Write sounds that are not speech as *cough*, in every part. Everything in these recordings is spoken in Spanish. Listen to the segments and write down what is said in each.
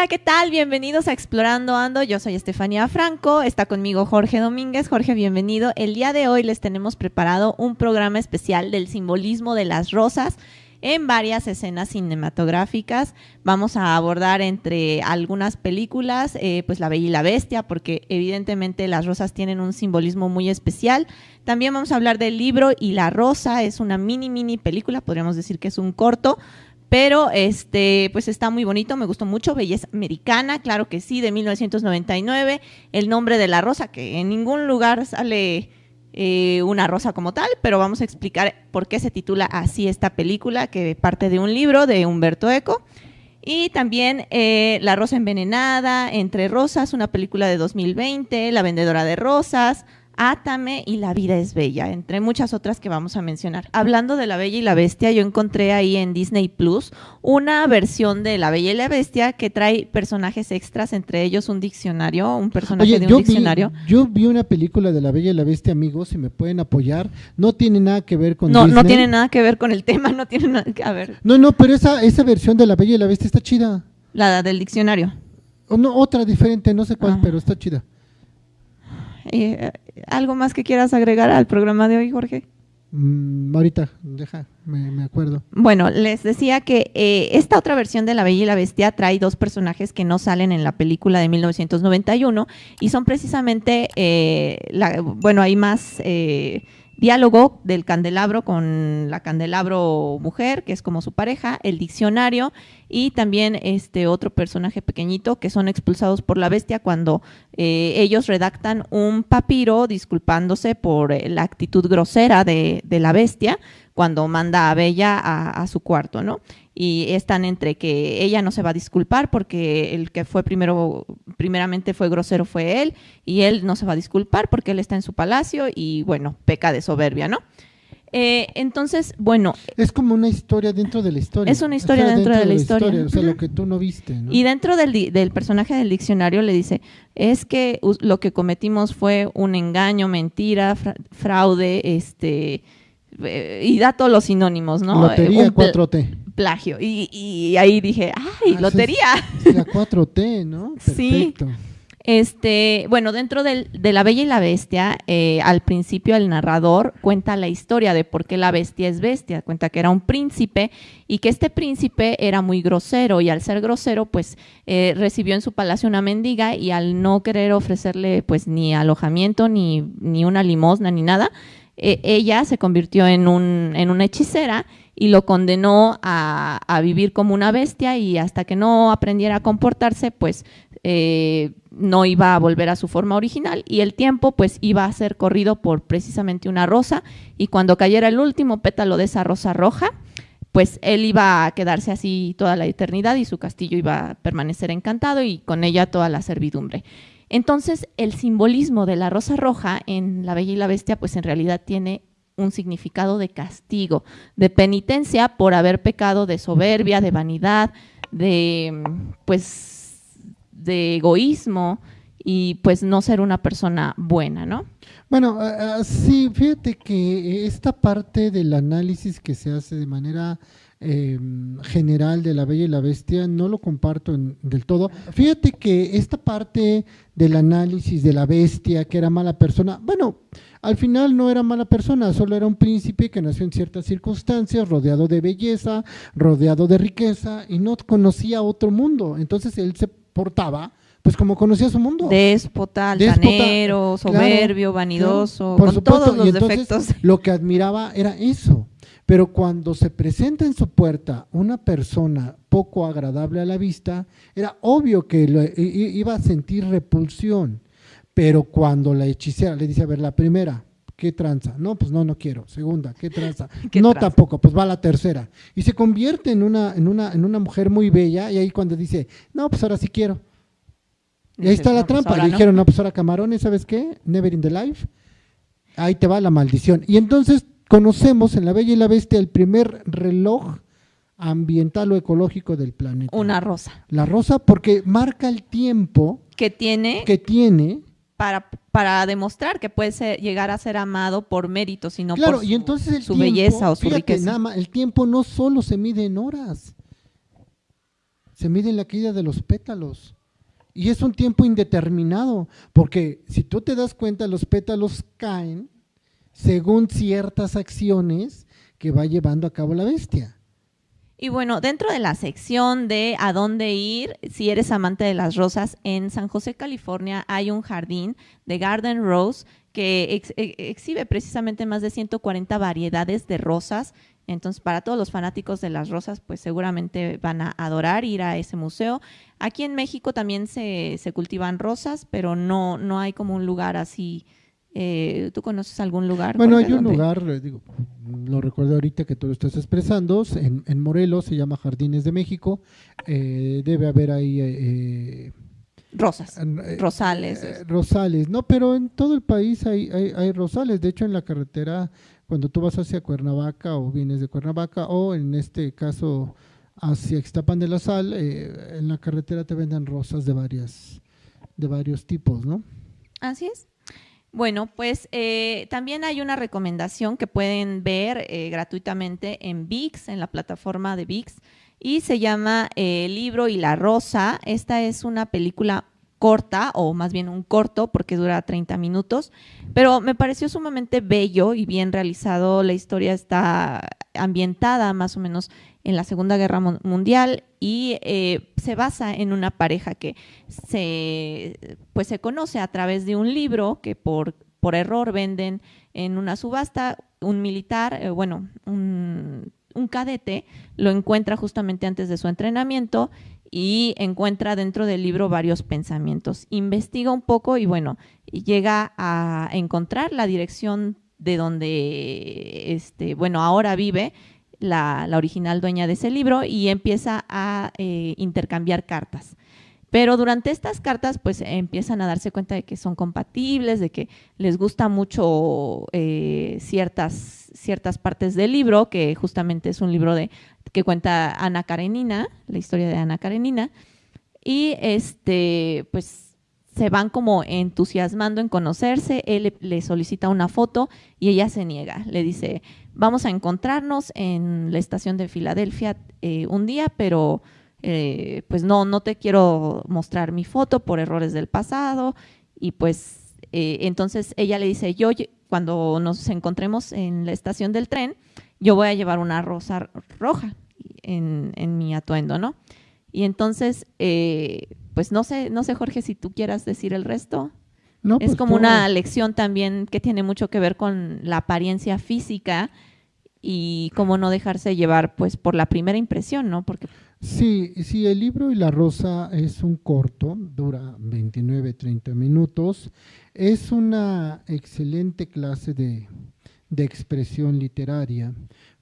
Hola, ¿qué tal? Bienvenidos a Explorando Ando. Yo soy Estefanía Franco. Está conmigo Jorge Domínguez. Jorge, bienvenido. El día de hoy les tenemos preparado un programa especial del simbolismo de las rosas en varias escenas cinematográficas. Vamos a abordar entre algunas películas, eh, pues La Bella y la Bestia, porque evidentemente las rosas tienen un simbolismo muy especial. También vamos a hablar del libro y la rosa, es una mini, mini película, podríamos decir que es un corto. Pero este, pues está muy bonito, me gustó mucho, Belleza Americana, claro que sí, de 1999, El nombre de la rosa, que en ningún lugar sale eh, una rosa como tal, pero vamos a explicar por qué se titula así esta película, que parte de un libro de Humberto Eco. Y también eh, La Rosa Envenenada, Entre Rosas, una película de 2020, La Vendedora de Rosas, Átame y La vida es bella, entre muchas otras que vamos a mencionar. Hablando de La Bella y la Bestia, yo encontré ahí en Disney Plus una versión de La Bella y la Bestia que trae personajes extras, entre ellos un diccionario, un personaje de un diccionario. yo vi una película de La Bella y la Bestia, amigos, si me pueden apoyar. No tiene nada que ver con No, no tiene nada que ver con el tema, *laughs* no tiene nada que ver. No, no, pero esa, esa versión de La Bella y la Bestia está chida. La del diccionario. O no, otra diferente, no sé cuál, ah. pero está chida. Eh, ¿Algo más que quieras agregar al programa de hoy, Jorge? Mm, ahorita, deja, me, acuerdo. Bueno, les decía que eh, esta otra versión de La Bella y la Bestia trae dos personajes que no salen en la película de 1991 y son precisamente, eh, bueno, hay más diálogo del candelabro con la candelabro mujer, que es como su pareja, el diccionario y también este otro personaje pequeñito que son expulsados por la bestia cuando eh, ellos redactan un papiro disculpándose por eh, la actitud grosera de, de la bestia cuando manda a Bella a, su cuarto, ¿no? Y están entre que ella no se va a disculpar porque el que fue primero, primeramente fue grosero fue él, y él no se va a disculpar porque él está en su palacio y bueno, peca de soberbia, ¿no? Eh, entonces, bueno. Es como una historia dentro de la historia. Es una historia dentro, de la, historia. O sea, lo que tú no viste. ¿no? Y dentro del, del, personaje del diccionario le dice, es que lo que cometimos fue un engaño, mentira, fraude, este, eh, y da todos los sinónimos, ¿no? Lotería 4T. Plagio. Y, ahí dije, ¡ay, ah, lotería! la 4T, ¿no? *laughs* Perfecto. Sí. Este, bueno, dentro de La Bella y la Bestia, eh, al principio el narrador cuenta la historia de por qué la bestia es bestia. Cuenta que era un príncipe y que este príncipe era muy grosero y al ser grosero, pues eh, recibió en su palacio una mendiga y al no querer ofrecerle pues ni alojamiento, ni, ni una limosna, ni nada, eh, ella se convirtió en, un, en una hechicera y lo condenó a, vivir como una bestia y hasta que no aprendiera a comportarse, pues eh, no iba a volver a su forma original y el tiempo pues iba a ser corrido por precisamente una rosa y cuando cayera el último pétalo de esa rosa roja, pues él iba a quedarse así toda la eternidad y su castillo iba a permanecer encantado y con ella toda la servidumbre. Entonces, el simbolismo de la rosa roja en La Bella y la Bestia, pues en realidad tiene un significado de castigo, de penitencia por haber pecado de soberbia, de vanidad, de pues de egoísmo y pues no ser una persona buena, ¿no? Bueno, sí, fíjate que esta parte del análisis que se hace de manera Em, general de La Bella y la Bestia, no lo comparto del todo. Fíjate que esta parte del análisis de la bestia, que era mala persona, bueno, al final no era mala persona, solo era un príncipe que nació en ciertas circunstancias, rodeado de belleza, rodeado de riqueza, y no conocía otro mundo. Entonces él se portaba pues como conocía su mundo. Déspota, altanero, soberbio, vanidoso, con todos los defectos. Lo que admiraba era eso. Pero cuando se presenta en su puerta una persona poco agradable a la vista, era obvio que iba a sentir repulsión. Pero cuando la hechicera le dice, a ver, la primera, ¿qué tranza? No, pues no, no quiero. Segunda, ¿qué tranza? *laughs* no tampoco, pues va la tercera. Y se convierte en una, en, una, en una mujer muy bella y ahí cuando dice, no, pues ahora sí quiero. Y ahí está la pues trampa. le dijeron, no, pues ahora camarones, ¿sabes qué? Never in the life. Ahí te va la maldición. Y entonces conocemos en La Bella y la Bestia el primer reloj ambiental o ecológico del planeta. Una rosa. La rosa porque marca el tiempo que tiene, que tiene para, para demostrar que puede llegar a ser amado por mérito, sino claro, por su, y entonces su belleza o su riqueza. Nada el tiempo no solo se mide en horas, se mide la caída de los pétalos. Y es un tiempo indeterminado, porque si tú te das cuenta, los pétalos caen según ciertas acciones que va llevando a cabo la bestia. Y bueno, dentro de la sección de a dónde ir, si eres amante de las rosas, en San José, California, hay un jardín de Garden Rose que e, exhibe precisamente más de 140 variedades de rosas. Entonces, para todos los fanáticos de las rosas, pues seguramente van a adorar ir a ese museo. Aquí en México también se, se cultivan rosas, pero no, no hay como un lugar así eh, ¿Tú conoces algún lugar? Bueno, hay un lugar, eh, digo, lo recuerdo ahorita que tú lo estás expresando, en, Morelos se llama Jardines de México, eh, debe haber ahí... Rosas, rosales. rosales, no, pero en todo el país hay, hay, rosales, de hecho en la carretera, cuando tú vas hacia Cuernavaca o vienes de Cuernavaca, o en este caso hacia Ixtapan de la Sal, en la carretera te venden rosas de varias de varios tipos, ¿no? Así es. Bueno, pues eh, también hay una recomendación que pueden ver eh, gratuitamente en VIX, en la plataforma de VIX, y se llama eh, El libro y la rosa. Esta es una película corta, o más bien un corto, porque dura 30 minutos, pero me pareció sumamente bello y bien realizado. La historia está ambientada más o menos en la Segunda Guerra Mundial y eh, se basa en una pareja que se, pues se conoce a través de un libro que por, por error venden en una subasta. Un militar, eh, bueno, un, un cadete lo encuentra justamente antes de su entrenamiento y encuentra dentro del libro varios pensamientos. Investiga un poco y bueno, llega a encontrar la dirección de donde, este, bueno, ahora vive la, original dueña de ese libro y empieza a eh, intercambiar cartas. Pero durante estas cartas, pues empiezan a darse cuenta de que son compatibles, de que les gusta mucho eh, ciertas, ciertas partes del libro, que justamente es un libro de, que cuenta Ana Karenina, la historia de Ana Karenina. Y este, pues se van como entusiasmando en conocerse. Él le solicita una foto y ella se niega. Le dice, vamos a encontrarnos en la estación de Filadelfia eh, un día, pero eh, pues no, no te quiero mostrar mi foto por errores del pasado. Y pues eh, entonces ella le dice, yo cuando nos encontremos en la estación del tren, yo voy a llevar una rosa roja en, en mi atuendo, ¿no? Y entonces, pues no sé, no sé Jorge si tú quieras decir el resto. No, es pues como una lección también que tiene mucho que ver con la apariencia física y cómo no dejarse llevar pues por la primera impresión, ¿no? Porque Sí, sí, el libro y la rosa es un corto, dura 29, 30 minutos. Es una excelente clase de, expresión literaria,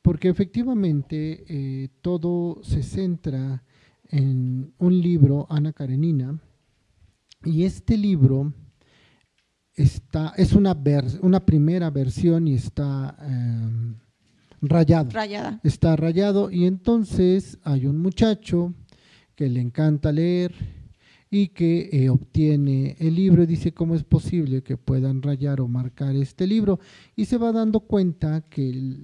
porque efectivamente eh, todo se centra en un libro, Ana Karenina, y este libro está, es una, una primera versión y está... Em, rayado. Rayada. Está rayado y entonces hay un muchacho que le encanta leer y que eh, obtiene el libro y dice cómo es posible que puedan rayar o marcar este libro y se va dando cuenta que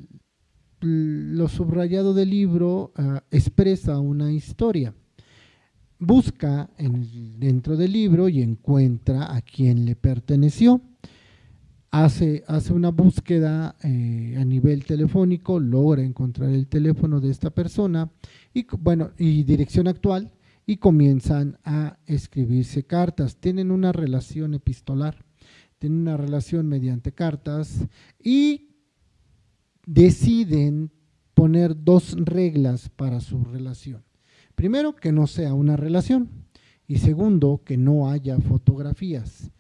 lo subrayado del libro ah, expresa una historia. Busca dentro del libro y encuentra a quien le perteneció hace, hace una búsqueda eh, a nivel telefónico, logra encontrar el teléfono de esta persona y, bueno, y dirección actual y comienzan a escribirse cartas. Tienen una relación epistolar, tienen una relación mediante cartas y deciden poner dos reglas para su relación. Primero, que no sea una relación y segundo, que no haya fotografías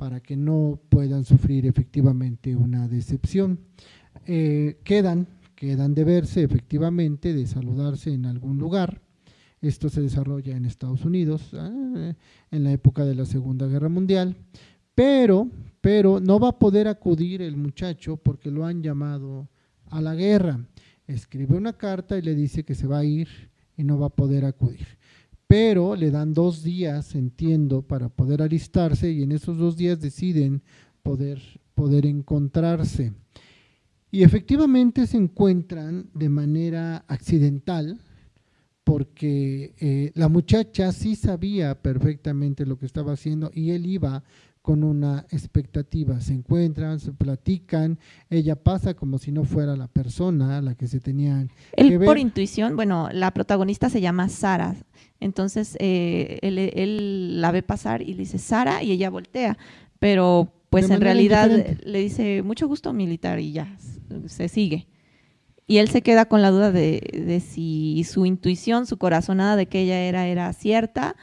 para que no puedan sufrir efectivamente una decepción. Eh, quedan, quedan de verse efectivamente, de saludarse en algún lugar. Esto se desarrolla en Estados Unidos eh, en la época de la Segunda Guerra Mundial, pero, pero no va a poder acudir el muchacho porque lo han llamado a la guerra. Escribe una carta y le dice que se va a ir y no va a poder acudir pero le dan dos días, entiendo, para poder alistarse y en esos dos días deciden poder, poder encontrarse. Y efectivamente se encuentran de manera accidental porque eh, la muchacha sí sabía perfectamente lo que estaba haciendo y él iba con una expectativa. Se encuentran, se platican, ella pasa como si no fuera la persona a la que se tenían él que ver. por intuición, bueno, la protagonista se llama Sara, entonces eh, él, él la ve pasar y le dice Sara y ella voltea, pero pues De en realidad le dice mucho gusto militar y ya se sigue. Y él se queda con la duda de, de si su intuición, su corazonada de que ella era, era cierta.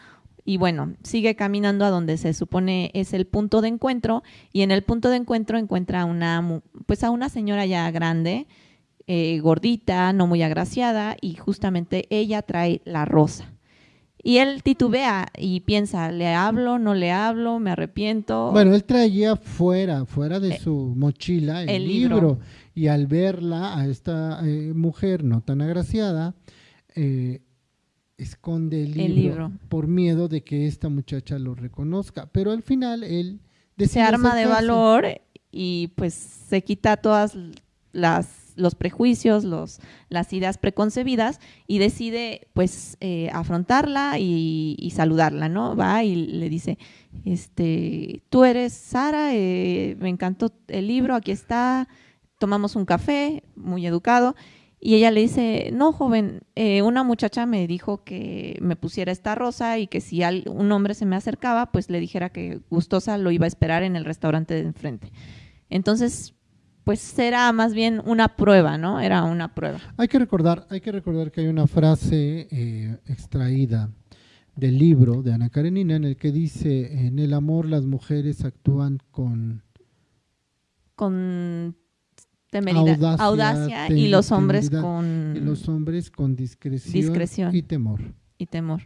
Y bueno, sigue caminando a donde se supone es el punto de encuentro. Y en el punto de encuentro encuentra a una, pues a una señora ya grande, eh, gordita, no muy agraciada, y justamente ella trae la rosa. Y él titubea y piensa, ¿le hablo, no le hablo, me arrepiento? Bueno, él traía fuera, fuera de Eh, su mochila el, el libro. libro. y al verla a esta eh, mujer no tan agraciada, eh, esconde el libro, El libro. por miedo de que esta muchacha lo reconozca. Pero al final él se arma de valor y pues se quita todas las los prejuicios, los, las ideas preconcebidas y decide pues eh, afrontarla y, y saludarla, ¿no? Va y le dice, este, tú eres Sara, eh, me encantó el libro, aquí está, tomamos un café, muy educado, y ella le dice, no, joven, eh, una muchacha me dijo que me pusiera esta rosa y que si un hombre se me acercaba, pues le dijera que gustosa lo iba a esperar en el restaurante de enfrente. Entonces, pues era más bien una prueba, ¿no? Era una prueba. Hay que recordar, hay que recordar que hay una frase eh, extraída del libro de Ana Karenina en el que dice en el amor las mujeres actúan con Con temeridad, Audacia, y los hombres con y los hombres con discreción, Discreción. y temor. y temor.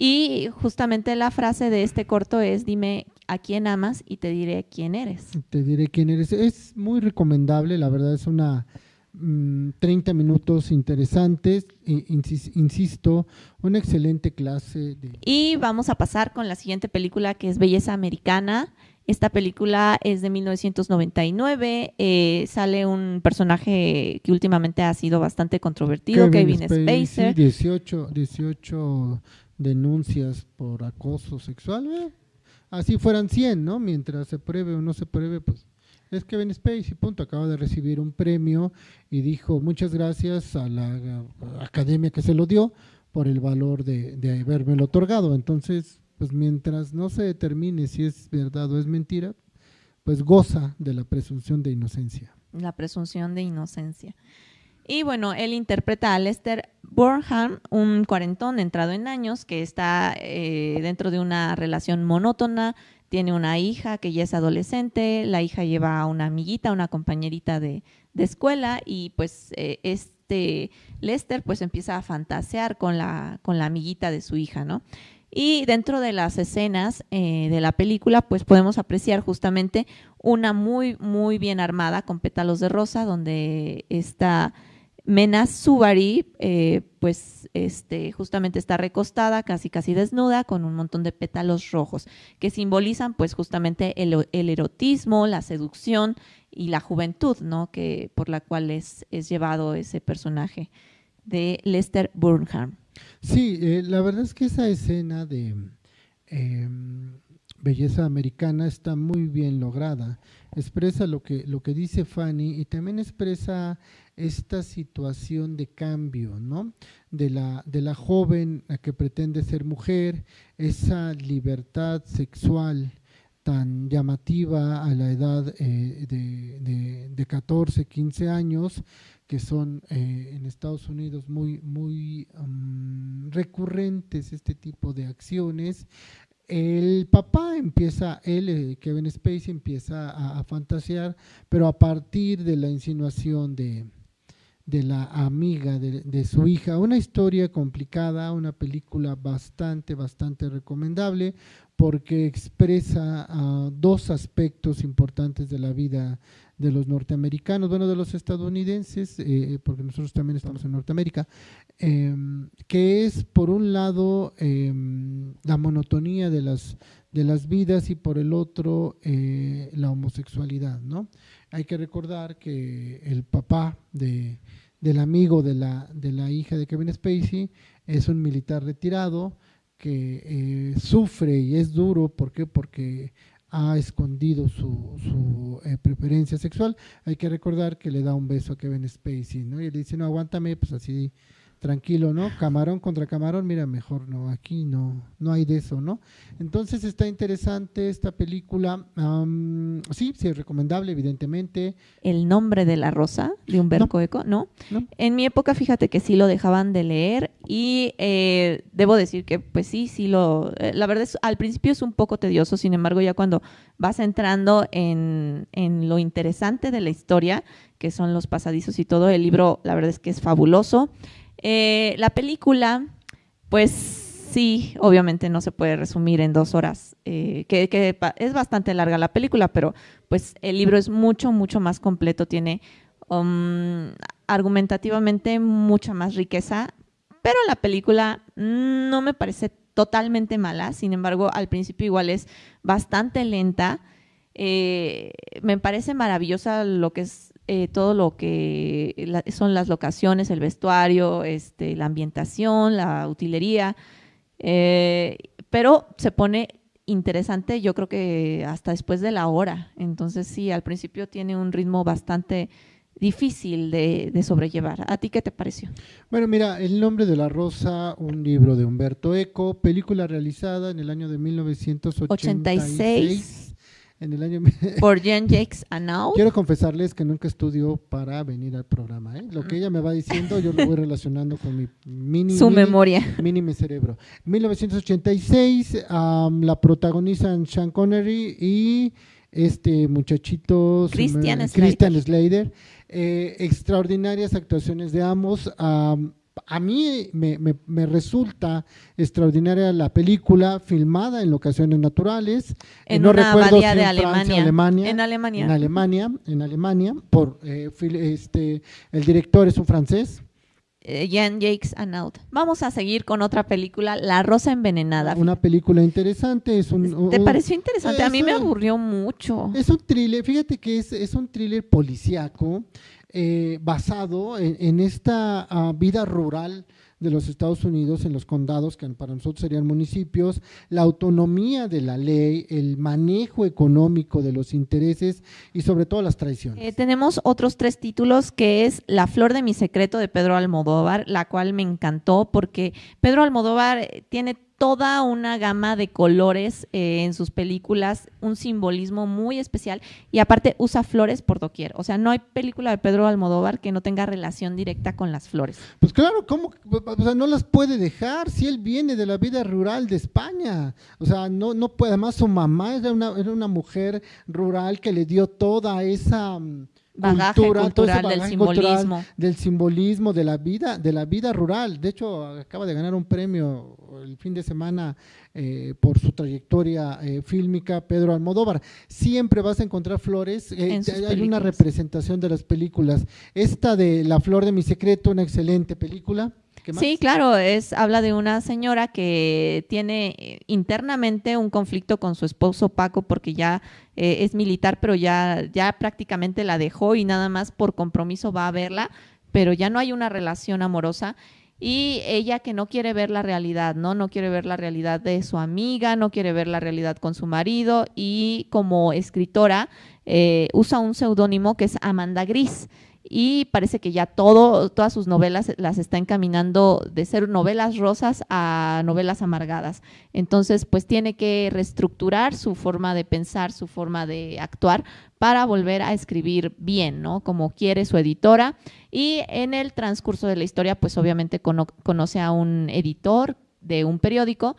Y justamente la frase de este corto es, dime a quién amas y te diré quién eres. Te diré quién eres. Es muy recomendable, la verdad es una mm, 30 minutos interesantes, insis- insisto, una excelente clase de Y vamos a pasar con la siguiente película que es Belleza Americana. Esta película es de 1999. eh, sale un personaje que últimamente ha sido bastante controvertido, Kevin, Spacey. 18, 18 denuncias por acoso sexual. eh, Así fueran 100, ¿no? Mientras se pruebe o no se pruebe, pues es Kevin Spacey, punto. Acaba de recibir un premio y dijo muchas gracias a la academia que se lo dio por el valor de, de habérmelo otorgado. Entonces, pues mientras no se determine si es verdad o es mentira, pues goza de la presunción de inocencia. la presunción de inocencia. Y bueno, él interpreta a Lester Burnham, un cuarentón entrado en años que está eh, dentro de una relación monótona, tiene una hija que ya es adolescente, la hija lleva a una amiguita, una compañerita de, de escuela y pues eh, este Lester pues empieza a fantasear con la, con la amiguita de su hija, ¿no? Y dentro de las escenas eh, de la película, pues podemos apreciar justamente una muy, muy bien armada con pétalos de rosa, donde está Mena Subari, eh, pues este, justamente está recostada, casi casi desnuda, con un montón de pétalos rojos, que simbolizan pues justamente el, el erotismo, la seducción y la juventud, ¿no? Que, por la cual es, es llevado ese personaje de Lester Burnham. Sí, eh, la verdad es que esa escena de eh, belleza americana está muy bien lograda. Expresa lo que, lo que dice Fanny y también expresa esta situación de cambio, ¿no? De la, de la joven a que pretende ser mujer, esa libertad sexual tan llamativa a la edad eh, de, de, de 14, 15 años, que son eh, en Estados Unidos muy, muy um, recurrentes este tipo de acciones. El papá empieza, él, eh, Kevin Spacey, empieza a, fantasear, pero a partir de la insinuación de, de la amiga de, su hija. Una historia complicada, una película bastante, bastante recomendable porque expresa uh, dos aspectos importantes de la vida de los norteamericanos, bueno, de los estadounidenses, eh, porque nosotros también estamos en Norteamérica, eh, que es por un lado eh, la monotonía de las, de las vidas y por el otro eh, la homosexualidad, ¿no? Hay que recordar que el papá de, del amigo de la, de la hija de Kevin Spacey es un militar retirado que eh, sufre y es duro, ¿por qué? Porque ha escondido su, su eh, preferencia sexual. Hay que recordar que le da un beso a Kevin Spacey, ¿no? Y le dice, no, aguántame, pues así tranquilo, ¿no? Camarón contra camarón, mira, mejor no, aquí no, no hay de eso, ¿no? Entonces está interesante esta película, sí, sí, es recomendable, evidentemente. El nombre de la rosa de Humberto Eco, ¿no? En mi época, fíjate que sí lo dejaban de leer y eh, debo decir que, pues sí, sí lo, eh, la verdad es, al principio es un poco tedioso, sin embargo, ya cuando vas entrando en, en lo interesante de la historia, que son los pasadizos y todo, el libro, la verdad es que es fabuloso. Eh, la película, pues sí, obviamente no se puede resumir en dos horas, eh, que, es bastante larga la película, pero pues el libro es mucho, mucho más completo, tiene um, argumentativamente mucha más riqueza, pero la película no me parece totalmente mala, sin embargo, al principio igual es bastante lenta. Eh, me parece maravillosa lo que es eh, todo lo que son las locaciones, el vestuario, este, la ambientación, la utilería, eh, pero se pone interesante yo creo que hasta después de la hora. Entonces sí, al principio tiene un ritmo bastante difícil de, sobrellevar. ¿A ti qué te pareció? Bueno, mira, El nombre de la rosa, un libro de Humberto Eco, película realizada en el año de 1986 en el año... *laughs* Por Jen Jakes Anau. Quiero confesarles que nunca estudio para venir al programa. ¿eh? Lo que ella me va diciendo, yo lo voy relacionando con mi mini... Su memoria. Mini mi cerebro. 1986, la protagonizan Sean Connery y este muchachito... Christian Slater. Christian Slater. Eh, extraordinarias actuaciones de ambos a mí me, resulta extraordinaria la película filmada en locaciones naturales. En no una recuerdo de Alemania. En Alemania. En Alemania, en Alemania, por eh, este, el director es un francés. Eh, Jan Jacques Annaud. Vamos a seguir con otra película, La Rosa Envenenada. Una película interesante. Es un, ¿Te pareció interesante? a mí me aburrió mucho. Es un thriller, fíjate que es, es un thriller policíaco eh, basado en, esta ah, vida rural de los Estados Unidos en los condados, que para nosotros serían municipios, la autonomía de la ley, el manejo económico de los intereses y sobre todo las traiciones. Eh, tenemos otros tres títulos que es La flor de mi secreto de Pedro Almodóvar, la cual me encantó porque Pedro Almodóvar eh, tiene toda una gama de colores eh, en sus películas, un simbolismo muy especial y aparte usa flores por doquier. O sea, no hay película de Pedro Almodóvar que no tenga relación directa con las flores. Pues claro, ¿cómo? O sea, no las puede dejar si él viene de la vida rural de España. O sea, no, no puede. Además, su mamá era una, era una mujer rural que le dio toda esa bagaje cultural del simbolismo. del simbolismo de la vida, de la vida rural. De hecho, acaba de ganar un premio el fin de semana eh, por su trayectoria eh, fílmica, Pedro Almodóvar. Siempre vas a encontrar flores, eh, hay una representación de las películas. Esta de La Flor de mi Secreto, una excelente película. Sí, claro, es habla de una señora que tiene internamente un conflicto con su esposo Paco porque ya es militar, pero ya, ya prácticamente la dejó y nada más por compromiso va a verla, pero ya no hay una relación amorosa. Y ella que no quiere ver la realidad, ¿no? No quiere ver la realidad de su amiga, no quiere ver la realidad con su marido y como escritora eh, usa un seudónimo que es Amanda Gris y parece que ya todo, todas sus novelas las está encaminando de ser novelas rosas a novelas amargadas. Entonces, pues tiene que reestructurar su forma de pensar, su forma de actuar para volver a escribir bien, ¿no? Como quiere su editora. Y en el transcurso de la historia, pues obviamente conoce a un editor de un periódico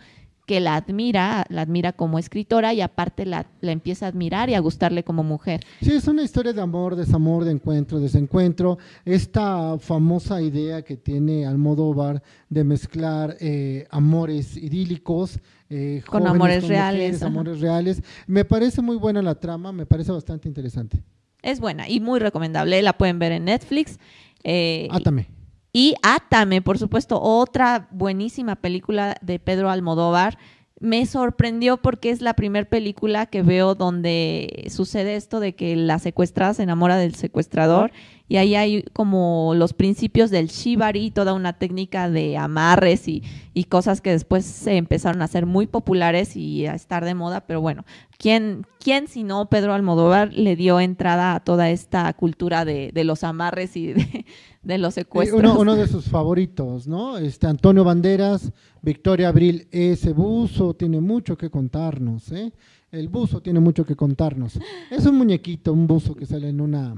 que la admira, la admira como escritora y aparte la, la, empieza a admirar y a gustarle como mujer. Sí, es una historia de amor, desamor, de encuentro, desencuentro. Esta famosa idea que tiene Almodóvar de mezclar eh, amores idílicos eh, con amores reales. amores reales. Me parece muy buena la trama, me parece bastante interesante. Es buena y muy recomendable, la pueden ver en Netflix. Eh, Átame. Y Átame, por supuesto, otra buenísima película de Pedro Almodóvar. Me sorprendió porque es la primera película que veo donde sucede esto de que la secuestrada se enamora del secuestrador y ahí hay como los principios del shibari, toda una técnica de amarres y, y cosas que después se empezaron a hacer muy populares y a estar de moda, pero bueno, ¿quién, quién si no Pedro Almodóvar le dio entrada a toda esta cultura de, de los amarres y de, de los secuestros? Uno, uno, de sus favoritos, ¿no? Este Antonio Banderas, Victoria Abril, ese buzo tiene mucho que contarnos, ¿eh? El buzo tiene mucho que contarnos. Es un muñequito, un buzo que sale en una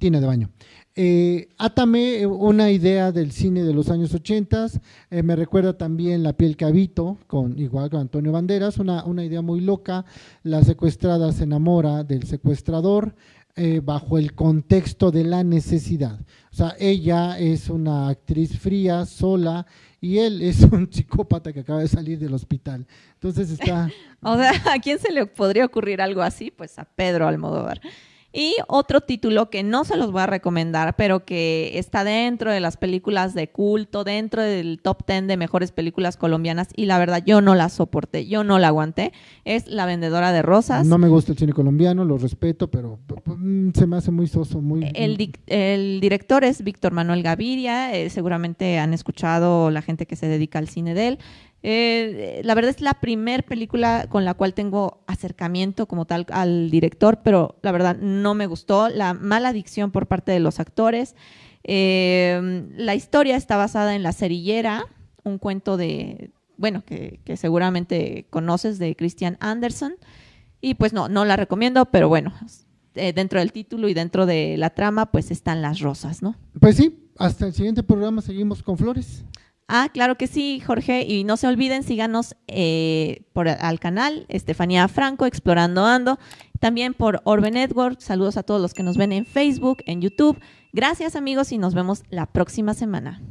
tina de baño. Eh, Átame, una idea del cine de los años 80, eh, me recuerda también La piel que con, igual con Antonio Banderas, una, una idea muy loca, la secuestrada se enamora del secuestrador, eh, bajo el contexto de la necesidad. O sea, ella es una actriz fría, sola, y él es *laughs* un psicópata que acaba de salir del hospital. Entonces está... *laughs* o sea, ¿a quién se le podría ocurrir algo así? Pues a Pedro Almodóvar. Y otro título que no se los voy a recomendar, pero que está dentro de las películas de culto, dentro del top 10 de mejores películas colombianas, y la verdad yo no la soporté, yo no la aguanté, es La Vendedora de Rosas. No me gusta el cine colombiano, lo respeto, pero mm, se me hace muy soso, muy... El, el director es Víctor Manuel Gaviria, eh, seguramente han escuchado la gente que se dedica al cine de él. Eh, la verdad es la primera película con la cual tengo acercamiento como tal al director, pero la verdad no me gustó. La mala dicción por parte de los actores. Eh, la historia está basada en La Cerillera, un cuento de, bueno, que, que seguramente conoces de Christian Anderson. Y pues no, no la recomiendo, pero bueno, eh, dentro del título y dentro de la trama, pues están las rosas, ¿no? Pues sí, hasta el siguiente programa seguimos con flores. Ah, claro que sí, Jorge. Y no se olviden, síganos eh, por, al canal Estefanía Franco, Explorando Ando. También por Orbe Network. Saludos a todos los que nos ven en Facebook, en YouTube. Gracias amigos y nos vemos la próxima semana.